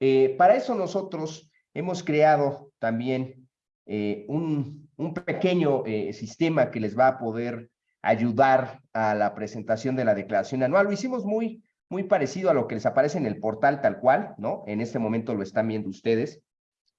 Eh, para eso nosotros hemos creado también eh, un, pequeño eh, sistema que les va a poder ayudar a la presentación de la declaración anual. Lo hicimos muy, muy parecido a lo que les aparece en el portal tal cual, ¿no? En este momento lo están viendo ustedes,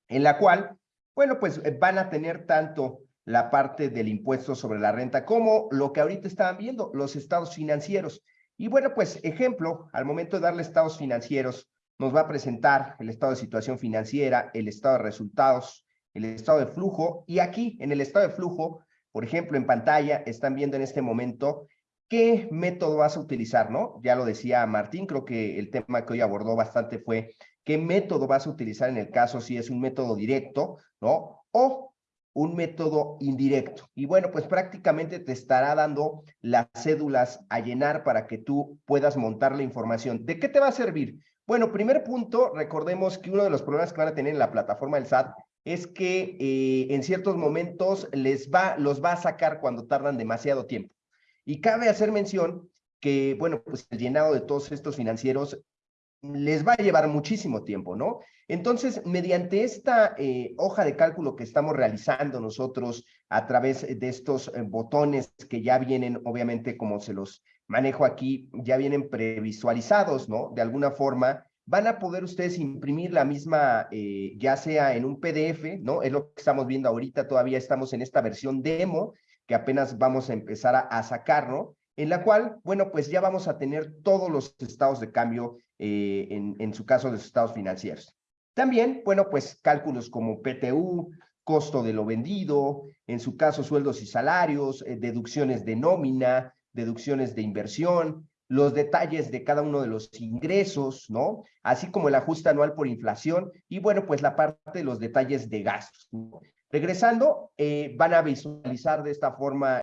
en la cual, bueno, pues van a tener tanto la parte del impuesto sobre la renta como lo que ahorita estaban viendo, los estados financieros. Y bueno, pues ejemplo, al momento de darle estados financieros, nos va a presentar el estado de situación financiera, el estado de resultados, el estado de flujo, y aquí en el estado de flujo, por ejemplo, en pantalla están viendo en este momento qué método vas a utilizar, ¿no? Ya lo decía Martín, creo que el tema que hoy abordó bastante fue qué método vas a utilizar en el caso si es un método directo, ¿no? O un método indirecto. Y bueno, pues prácticamente te estará dando las cédulas a llenar para que tú puedas montar la información. ¿De qué te va a servir? Bueno, primer punto, recordemos que uno de los problemas que van a tener en la plataforma del SAT es que eh, en ciertos momentos les va, los va a sacar cuando tardan demasiado tiempo. Y cabe hacer mención que, bueno, pues el llenado de todos estos financieros les va a llevar muchísimo tiempo, ¿no? Entonces, mediante esta eh, hoja de cálculo que estamos realizando nosotros a través de estos eh, botones que ya vienen, obviamente, como se los manejo aquí, ya vienen previsualizados, ¿no? De alguna forma, van a poder ustedes imprimir la misma, eh, ya sea en un PDF, ¿no? Es lo que estamos viendo ahorita, todavía estamos en esta versión demo, que apenas vamos a empezar a, a sacar, ¿no? En la cual, bueno, pues ya vamos a tener todos los estados de cambio eh, en, en su caso los estados financieros. También, bueno, pues cálculos como PTU, costo de lo vendido, en su caso sueldos y salarios, eh, deducciones de nómina, deducciones de inversión, los detalles de cada uno de los ingresos, ¿no? Así como el ajuste anual por inflación y bueno, pues la parte de los detalles de gastos. Regresando, eh, van a visualizar de esta forma